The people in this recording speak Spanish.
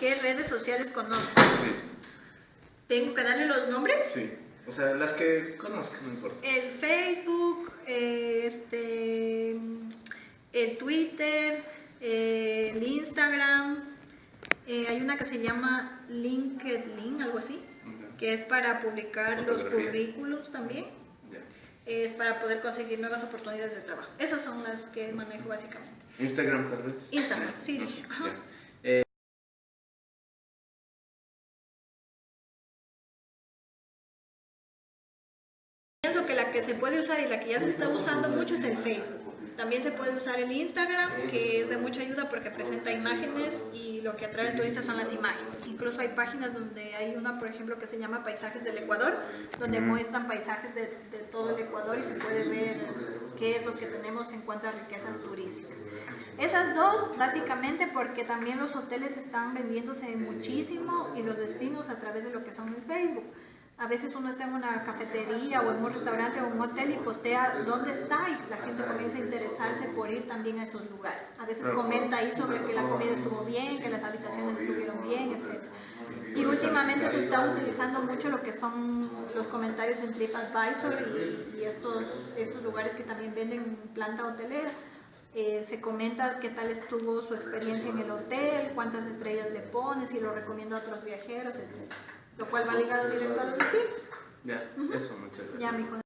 ¿Qué redes sociales conozco? Sí, ¿Tengo que darle los nombres? sí. O sea, las que conozco, no importa. El Facebook, eh, este, el Twitter, eh, el Instagram, eh, hay una que se llama LinkedIn, algo así, que es para publicar los currículos también, es para poder conseguir nuevas oportunidades de trabajo. Esas son las que manejo básicamente. Instagram, tal vez. Instagram, sí, dije. Ajá. La que se puede usar y la que ya se está usando mucho es el Facebook. También se puede usar el Instagram, que es de mucha ayuda porque presenta imágenes y lo que atrae al turista son las imágenes. Incluso hay páginas donde hay una, por ejemplo, que se llama Paisajes del Ecuador, donde muestran paisajes de, de todo el Ecuador y se puede ver qué es lo que tenemos en cuanto a riquezas turísticas. Esas dos, básicamente porque también los hoteles están vendiéndose muchísimo y los destinos a través de lo que son el Facebook. A veces uno está en una cafetería o en un restaurante o en un hotel y postea dónde está y la gente comienza a interesarse por ir también a esos lugares. A veces comenta ahí sobre que la comida estuvo bien, que las habitaciones estuvieron bien, etc. Y últimamente se está utilizando mucho lo que son los comentarios en TripAdvisor y, y estos, estos lugares que también venden planta hotelera. Eh, se comenta qué tal estuvo su experiencia en el hotel, cuántas estrellas le pone, si lo recomienda a otros viajeros, etc. Lo cual va ligado directo a los destinos. ya, eso, muchas gracias. Ya, mijo.